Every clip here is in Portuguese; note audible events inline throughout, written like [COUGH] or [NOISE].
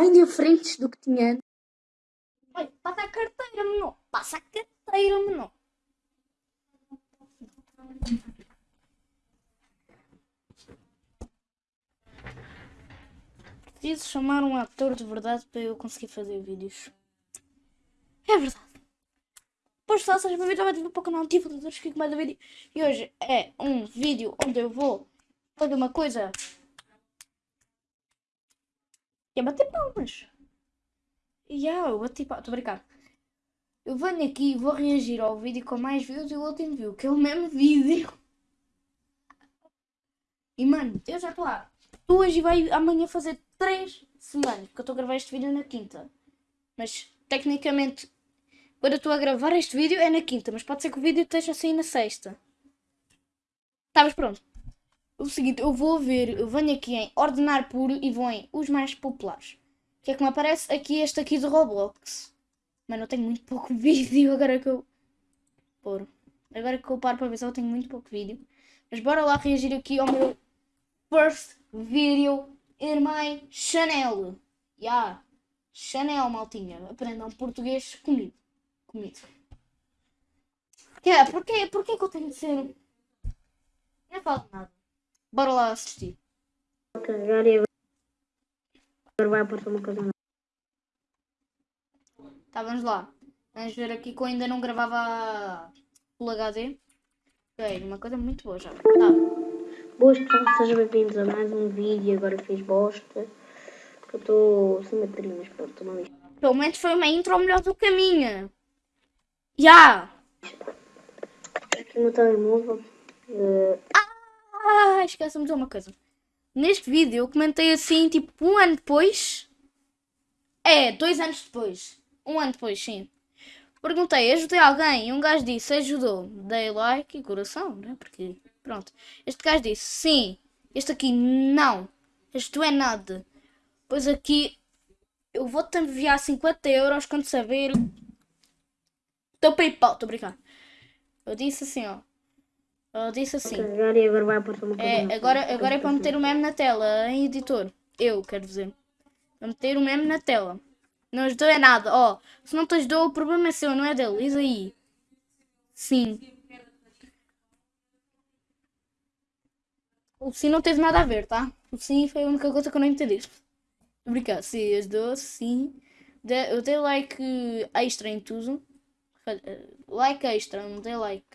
bem diferentes do que tinha antes. Olha, passa a carteira, menor. Passa a carteira, menor. Preciso chamar um ator de verdade para eu conseguir fazer vídeos. É verdade. Pois só, seja bem-vindo ao vídeo para o canal Divulgadores que mais vídeo. E hoje é um vídeo onde eu vou fazer uma coisa. Que é bater palmas. E eu bati palmas. Estou a brincar. Eu venho aqui e vou reagir ao vídeo com mais views e o último view, que é o mesmo vídeo. E mano, eu já estou lá. Tu hoje vai amanhã fazer 3 semanas, porque eu estou a gravar este vídeo na quinta. Mas tecnicamente, quando eu estou a gravar este vídeo é na quinta, mas pode ser que o vídeo esteja assim na sexta. Mas pronto. O seguinte, eu vou ver, eu venho aqui em ordenar puro e vou em os mais populares. O que é que me aparece? Aqui este aqui do Roblox. Mano, eu tenho muito pouco [LAUGHS] vídeo agora que eu... Pôr. Agora que eu paro para ver eu tenho muito pouco vídeo. Mas bora lá reagir aqui ao meu first video in my channel. Yeah. Chanel, maltinha. Aprendam português comigo. Comigo. Yeah, porquê, porquê que eu tenho de ser... Não falo nada. Bora lá assistir. Carregar e agora vai aparecer uma coisa. Tá, vamos lá. Vamos ver aqui que eu ainda não gravava Full HD. Ok, uma coisa muito boa já. Tá. Boas pessoal, sejam bem-vindos a mais um vídeo. Agora fiz bosta. Eu estou sem bateria, mas pronto, estou mal Pelo menos foi uma intro melhor do que a minha. Já! Aqui no telemóvel. eh, Ah, esquece-me de uma coisa. Neste vídeo eu comentei assim, tipo, um ano depois. É, dois anos depois. Um ano depois, sim. Perguntei, ajudei alguém? E um gajo disse, ajudou. Dei like e coração, né? Porque, pronto. Este gajo disse, sim. Este aqui, não. Não é nada. Pois aqui, eu vou-te enviar 50 euros quando saber teu PayPal. Estou a brincar. Eu disse assim, ó. Eu disse assim. e agora vai aparecer uma coisa É, agora, agora é para meter o meme na tela, em editor. Eu, quero dizer. Para meter o meme na tela. Não ajudou é nada, ó. Se não te ajudou, o problema é seu, não é dele. Diz aí. Sim. O sim não teve nada a ver, tá? O sim foi a única coisa que eu não entendi. Obrigado. Sim, ajudou, sim. De- Eu dei like extra em tudo. Like extra, não dei like.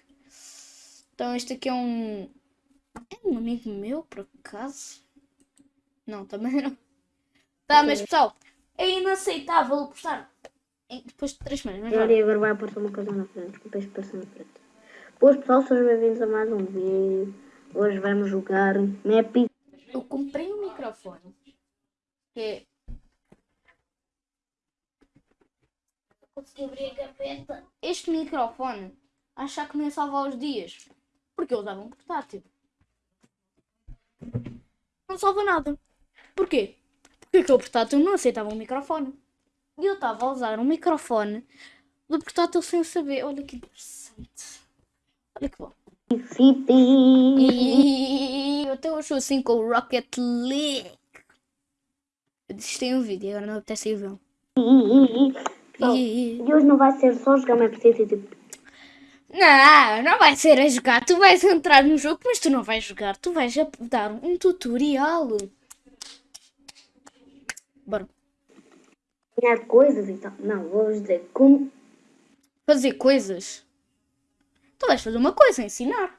Então este aqui é um. É um amigo meu, por acaso? Não, também não. Tá, mas pessoal, é inaceitável postar depois de 3 semanas. Mas e agora vai aparecer uma coisa na frente. Desculpa, isto apareceu na frente. Boas pessoal, sejam bem-vindos a mais um vídeo. Hoje vamos jogar Map Eu comprei um microfone. Que é. Consegui abrir a gaveta. Este microfone, achar que me ia salvar os dias. Porque eu usava um portátil. Não salva nada. Porquê? Porque aquele portátil não aceitava um microfone. E eu estava a usar um microfone do portátil sem saber. Olha que interessante. Olha que bom. E eu até hoje assim com o Rocket League. Eu desisti um vídeo, agora não apetece ir ver. E... E hoje não vai ser só jogar Map City, tipo, Não, não vai ser a jogar. Tu vais entrar no jogo, mas tu não vais jogar. Tu vais dar um tutorial. Bora. ganhar coisas e tal. Não, vou dizer como. Fazer coisas. Tu vais fazer uma coisa, ensinar.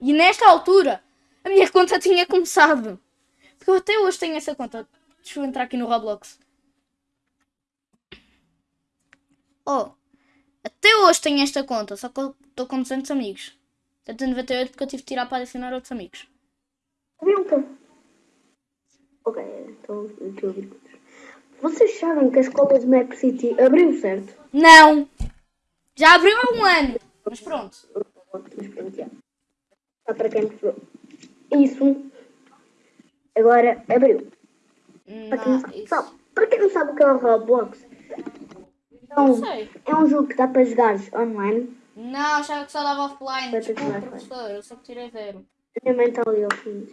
E nesta altura, a minha conta tinha começado. Porque eu até hoje tenho essa conta. Deixa eu entrar aqui no Roblox. Oh, até hoje tenho esta conta, só que eu estou com 200 amigos. 198 porque eu tive de tirar para adicionar outros amigos. Pergunta. Ok, então ouvir coisas. Vocês sabem que a escola de Map City abriu, certo? Não! Já abriu há um ano! Mas pronto. Mas pronto, já. Só para quem. Isso. Agora abriu. Para quem não sabe. para quem não sabe o que é o Roblox, então, é um jogo que dá para jogar online. Não, achava que só dava offline. Desculpa, offline. professor, eu só tirei zero. Minha mãe está ali ao fim.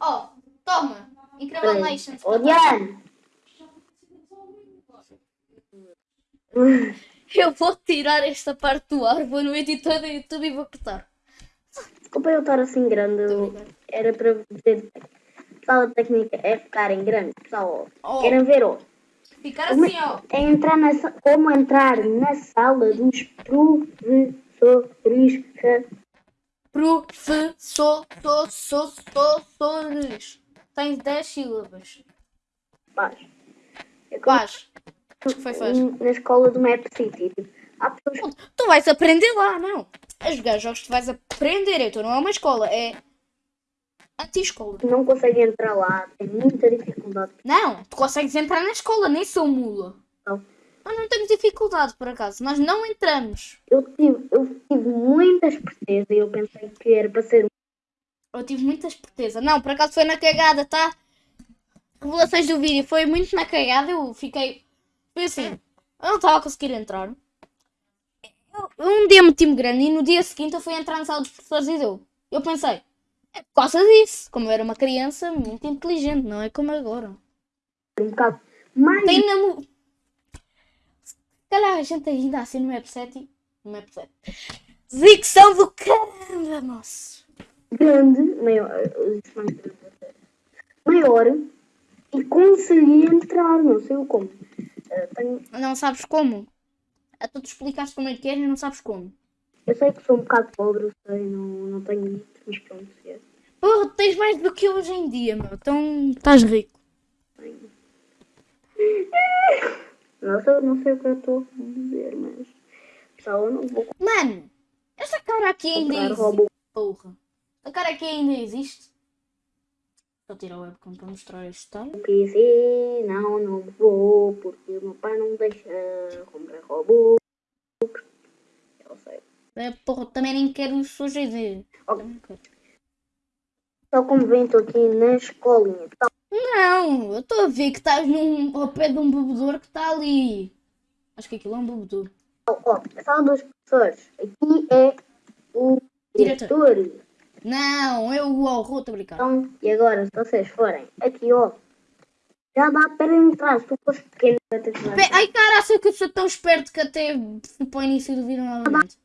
Oh, toma. Peraí. Nations. Eu vou tirar esta parte do ar, vou no editor do YouTube e vou cortar. Desculpa eu estar assim grande. eu- Era para dizer. Pessoal, a técnica é ficar em grande. Pessoal, Oh. querem ver, ó. Ficar assim, ó. É entrar na, como entrar na sala dos professores. Professor, so, so, so, sores. Tens 10 sílabas. Paz. É Faz. Acho que foi faz. na escola do Map City. Há pessoas Tu vais aprender lá, não. A jogar jogos tu vais aprender. Então não é uma escola, é anti-escola. não conseguem entrar lá, têm muita dificuldade. Não, tu consegues entrar na escola, nem sou mula. Não. Nós não temos dificuldade, por acaso. Nós não entramos. Eu tive, eu tive muita esperteza e eu pensei que era para ser Eu tive muita esperteza. Não, por acaso foi na cagada, tá? Revelações do vídeo foi muito na cagada. Eu fiquei. Foi assim. Eu não estava a conseguir entrar. Eu- um dia meti-me grande e no dia seguinte eu fui entrar na sala dos professores e deu. Eu pensei. É por causa disso. Como eu era uma criança muito inteligente, não é como agora. um bocado mais Tem na. mu- Se calhar a gente ainda assim no Map 7. No Map 7. Dicção do caramba, moço. grande, maior, é maior e consegui entrar, não sei o como. Eh, tenho- Não sabes como? A tu te explicaste como é que é e não sabes como. Eu sei que sou um bocado pobre, eu sei, não, não tenho muito, mas pronto. É. Porra, tens mais do que hoje em dia, meu. Então estás rico. [LAUGHS] Não sei, não sei o que eu estou a dizer, mas pessoal, eu não vou Mano, esta cara aqui ainda existe. robô. Porra. A cara aqui ainda existe. Vou tirar o webcam para mostrar este tal. PC, não, não vou, porque o meu pai não deixa comprar robô. É, porra, também nem quero os seus de. Ok. Só como vem, estou aqui na escolinha. Tá, Não, eu estou a ver que estás num, ao pé de um bebedouro que está ali. Acho que aquilo é um bebedouro. ó, sala dos professores. Aqui é o Diretor. diretor. Não, eu o horror, estou. Então, e agora, se vocês forem aqui, ó, já dá para entrar. Se tu fores pequeno, Ai caraca, que eu sou tão esperto que até fui para o início do vídeo novamente.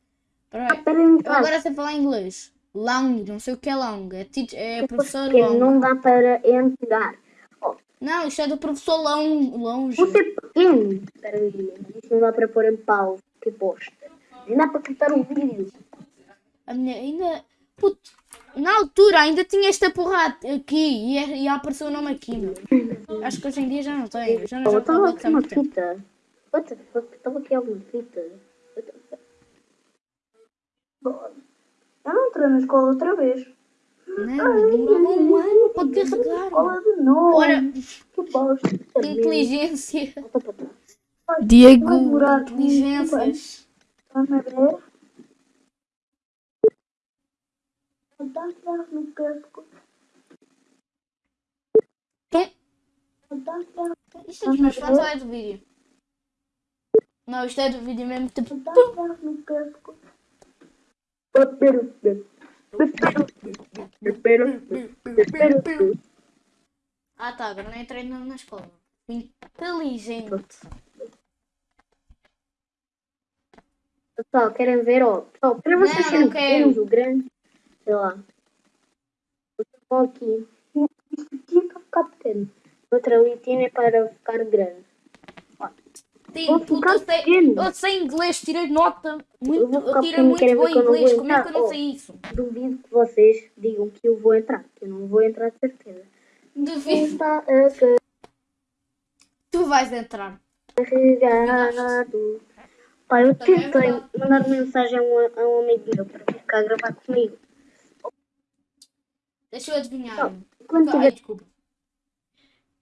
Peraí. Eu entrar. agora sei falar inglês. Long, não sei o que é long. É, é professor long. não dá para entrar. Ó, Não, isto é do professor long, longe. você é pequeno. Espera aí, isso não dá para pôr em pausa. Que bosta. Nem dá para quitar o vídeo. A minha ainda. Puto, na altura ainda tinha esta porra aqui e, é- e apareceu o nome aqui, meu. Acho que hoje em dia já não tem. Já não Oh, jogo estava aqui há uma muito tempo. fita. Estava aqui alguma fita. Eu não entrei na escola outra vez. Não, demorava um ano para carregar. Escola de novo. Ora, Que bosta. inteligência. Diego, inteligências. Vamos ver. No isto é dos meus fãs ou é do vídeo? Não, isto é do vídeo mesmo. Tipo, no. Ah tá, agora não entrei na, escola. Inteligente. Pessoal, querem ver, ó. Pessoal, para vocês serem pequenos, o grande, sei lá. Vocês vão aqui. Isto aqui é para ficar pequeno. Outra litinha é para ficar grande. Vou puto, ficar eu, sei, pequeno. eu sei inglês, tirei nota. Eu Muito, eu, ficar tirei muito bom inglês. Como é que eu não sei isso? Duvido que vocês digam que eu vou entrar. Que eu não vou entrar de certeza. Duvido. A Tu vais entrar. carregado. Pá, eu é tentei mandar mensagem a um, a um amigo meu para vir cá gravar comigo. Deixa eu adivinhar. Não, Quando Ai, desculpa.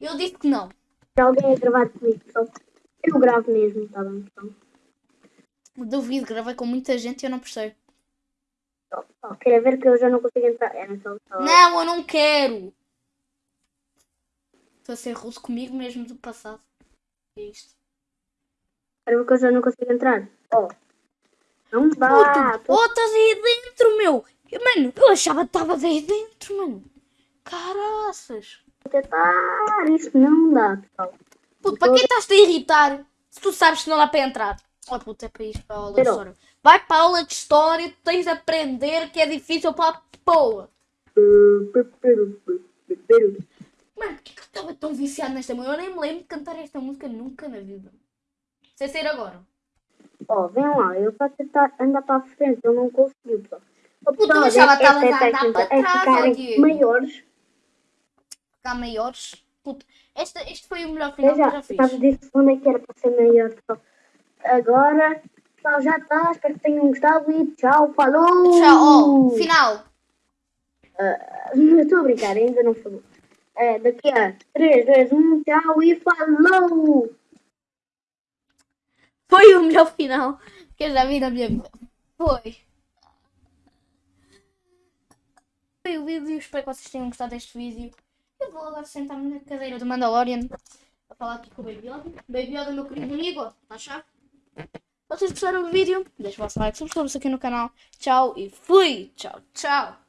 Eu disse que não. alguém a gravar comigo, só eu gravo mesmo, tá bem? Então, Duvido, gravei com muita gente e eu não percebo. só. Queria ver que eu já não consigo entrar. É sala. Não, eu não quero. Estou a ser russo comigo mesmo do passado. É isto. Quero ver que eu já não consigo entrar. Ó. Não dá. Puto, oh, estás aí dentro, meu. Eu, mano, eu achava que estavas aí dentro, mano. Caraças! Vou tentar. Isso não dá, pessoal. Puto, para que estás-te a irritar se tu sabes que não dá para entrar? Oh puto, é para isto, para a aula de Pero- história. Vai para a aula de história, tu tens de aprender que é difícil para a porra. Mano, que que eu estava tão viciado nesta música? Eu nem me lembro de cantar esta música nunca na vida. Sem ser agora. Ó, vem lá, eu a tentar andar para a frente, eu não consegui, pessoal. Ó, Puta, pessoal, mas ela estava a é andar técnica, para é trás, ó, Diego. maiores. Ficar maiores. Puto, este, este foi o melhor final Eu que eu já já fiz. estava onde é que era para ser pessoal. Agora, pessoal, já está. Espero que tenham gostado e tchau, falou! Tchau, ó, final. [LAUGHS] Eu Estou a brincar, ainda não falou. É, daqui a 3, 2, 1, tchau e falou! Foi o melhor final que eu já vi na minha vida. Foi. Foi o vídeo, espero que vocês tenham gostado deste vídeo. Eu vou agora sentar-me na cadeira do Mandalorian a falar aqui com o Baby Yoda. Baby Yoda, meu querido amigo, achar? Se vocês gostaram do vídeo, deixem o vosso like, subscrevam-se aqui no canal. Tchau e fui! Tchau, tchau!